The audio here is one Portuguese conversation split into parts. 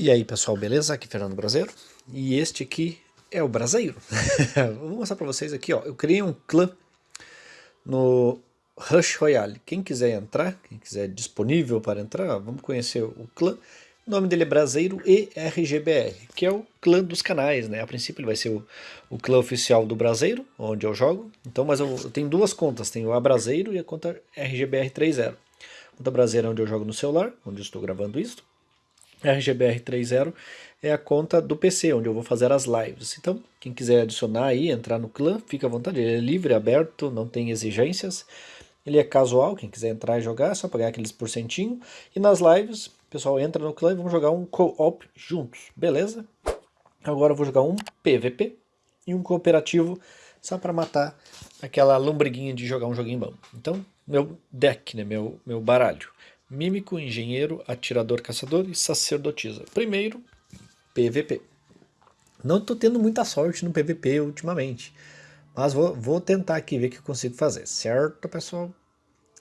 E aí pessoal, beleza? Aqui é Fernando Brasileiro e este aqui é o Brasileiro. Vou mostrar para vocês aqui, ó. Eu criei um clã no Rush Royale. Quem quiser entrar, quem quiser disponível para entrar, vamos conhecer o clã. O nome dele é Brasileiro e RGBR, que é o clã dos canais, né? A princípio ele vai ser o, o clã oficial do Brasileiro, onde eu jogo. Então, mas eu, eu tenho duas contas, tenho a Brasileiro e a conta RGBR30. A conta Brasileiro é onde eu jogo no celular, onde eu estou gravando isso. RGBR30 é a conta do PC, onde eu vou fazer as lives. Então, quem quiser adicionar aí, entrar no clã, fica à vontade. Ele é livre, aberto, não tem exigências. Ele é casual, quem quiser entrar e jogar, é só pagar aqueles porcentinho. E nas lives, o pessoal entra no clã e vamos jogar um co-op juntos, beleza? Agora eu vou jogar um PVP e um cooperativo só para matar aquela lombriguinha de jogar um joguinho bom. Então, meu deck, né, meu, meu baralho. Mímico, engenheiro, atirador, caçador e sacerdotisa. Primeiro, PVP. Não estou tendo muita sorte no PVP ultimamente, mas vou, vou tentar aqui ver o que eu consigo fazer, certo pessoal?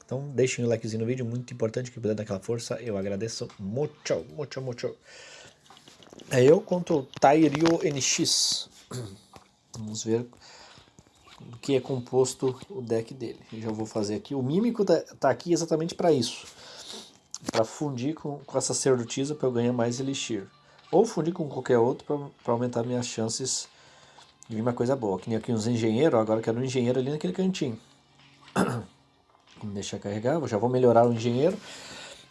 Então deixem o likezinho no vídeo, muito importante que puder dar aquela força, eu agradeço muito, muito, muito. É eu contra o Tairio NX. Vamos ver o que é composto o deck dele. Eu já vou fazer aqui. O Mímico tá, tá aqui exatamente para isso para fundir com, com a sacerdotisa para eu ganhar mais elixir. Ou fundir com qualquer outro para aumentar minhas chances de vir uma coisa boa. Que nem aqui uns engenheiros, agora quero um engenheiro ali naquele cantinho. Vamos deixar carregar, já vou melhorar o engenheiro.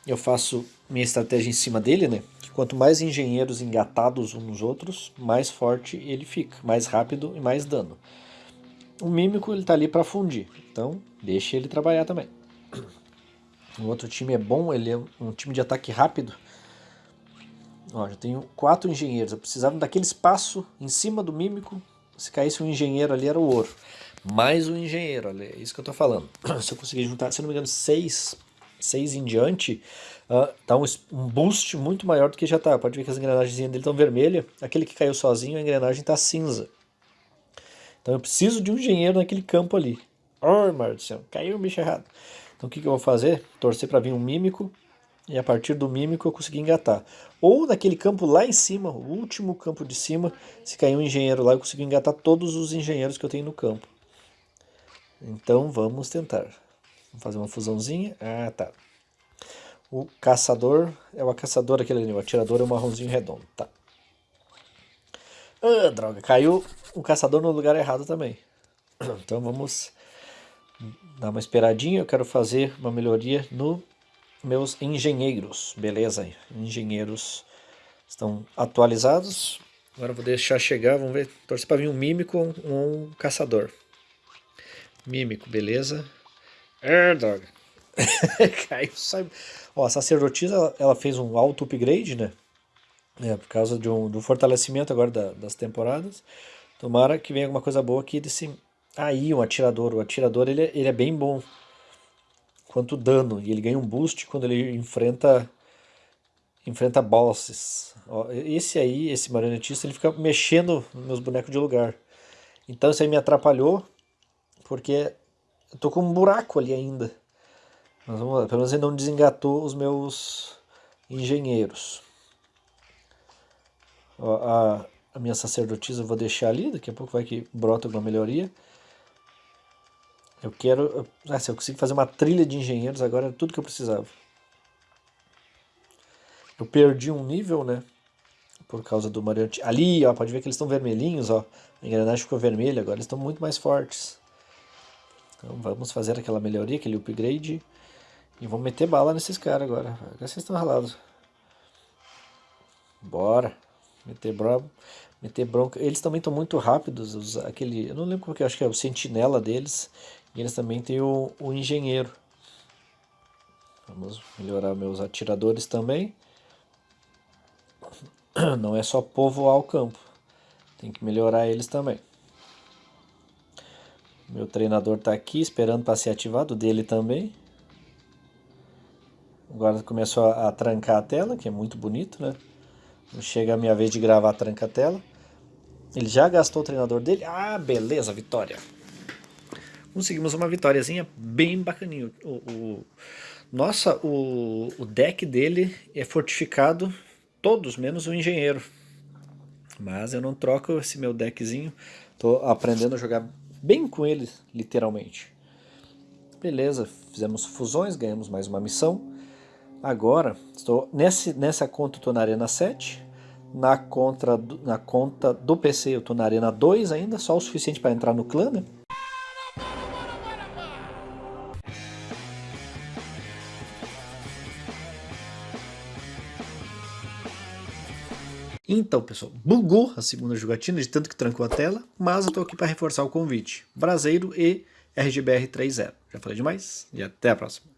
Eu faço minha estratégia em cima dele, né? Que quanto mais engenheiros engatados uns nos outros, mais forte ele fica, mais rápido e mais dano. O mímico ele tá ali para fundir, então deixe ele trabalhar também. O outro time é bom, ele é um time de ataque rápido. Ó, já tenho quatro engenheiros. Eu precisava daquele espaço em cima do mímico. Se caísse um engenheiro ali, era o ouro. Mais um engenheiro, é isso que eu tô falando. Se eu conseguir juntar, se não me engano, seis, seis em diante, uh, dá um, um, boost muito maior do que já tá. Pode ver que as engrenagens dele estão vermelhas. Aquele que caiu sozinho, a engrenagem tá cinza. Então eu preciso de um engenheiro naquele campo ali. Oh, Marcião, caiu o bicho errado. Então o que, que eu vou fazer? Torcer para vir um mímico e a partir do mímico eu consegui engatar. Ou naquele campo lá em cima, o último campo de cima, se cair um engenheiro lá eu consigo engatar todos os engenheiros que eu tenho no campo. Então vamos tentar. Vamos fazer uma fusãozinha. Ah, tá. O caçador é o caçador aquele ali, o atirador é o marronzinho redondo, tá. Ah, droga, caiu o caçador no lugar errado também. Então vamos dar uma esperadinha, eu quero fazer uma melhoria no meus engenheiros, beleza? Engenheiros estão atualizados. Agora vou deixar chegar, vamos ver, torcer para vir um mímico ou um, caçador. Mímico, beleza? É, droga. Caiu, sai. Ó, a sacerdotisa, ela, fez um auto upgrade, né? É, por causa de um, do fortalecimento agora da, das temporadas. Tomara que venha alguma coisa boa aqui desse Aí, um atirador. O atirador ele, é, ele é bem bom quanto dano. E ele ganha um boost quando ele enfrenta enfrenta bosses. esse aí, esse marionetista, ele fica mexendo meus bonecos de lugar. Então isso aí me atrapalhou, porque eu tô com um buraco ali ainda. Mas vamos lá, pelo menos ele não desengatou os meus engenheiros. Ó, a, a minha sacerdotisa eu vou deixar ali, daqui a pouco vai que brota alguma melhoria. Eu quero... Se eu consigo fazer uma trilha de engenheiros agora, tudo que eu precisava. Eu perdi um nível, né? Por causa do Mariante. Ali, ó, pode ver que eles estão vermelhinhos, ó. A engrenagem ficou vermelha, agora eles estão muito mais fortes. Então vamos fazer aquela melhoria, aquele upgrade. E vamos meter bala nesses caras agora. Agora vocês estão ralados. Bora. Meter bronca. Meter bronca. Eles também estão muito rápidos. Os, aquele, eu não lembro qual que é, acho que é o sentinela deles. E eles também têm o, o engenheiro. Vamos melhorar meus atiradores também. Não é só povoar o campo. Tem que melhorar eles também. Meu treinador está aqui esperando para ser ativado, dele também. Agora começou a, a, trancar a tela, que é muito bonito, né? Chega a minha vez de gravar tranca a tela. Ele já gastou o treinador dele. Ah, beleza, vitória conseguimos uma vitóriazinha bem bacaninha. O, o, nossa, o, o deck dele é fortificado todos, menos o engenheiro. Mas eu não troco esse meu deckzinho. Tô aprendendo a jogar bem com ele, literalmente. Beleza, fizemos fusões, ganhamos mais uma missão. Agora, estou nesse, nessa conta estou na Arena 7. Na, contra, na conta do PC eu estou na Arena 2 ainda, só o suficiente para entrar no clã, né? Então, pessoal, bugou a segunda jogatina de tanto que trancou a tela, mas eu estou aqui para reforçar o convite. Braseiro e RGBR 3.0. Já falei demais e até a próxima.